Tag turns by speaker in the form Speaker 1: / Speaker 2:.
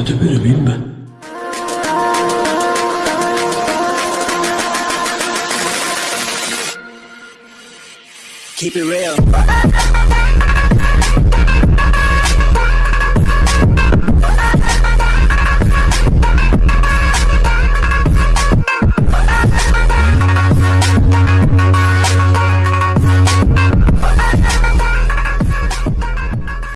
Speaker 1: Kötü biri miyim ben?
Speaker 2: Keep it real.